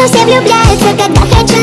совсем влюбляются, когда хочу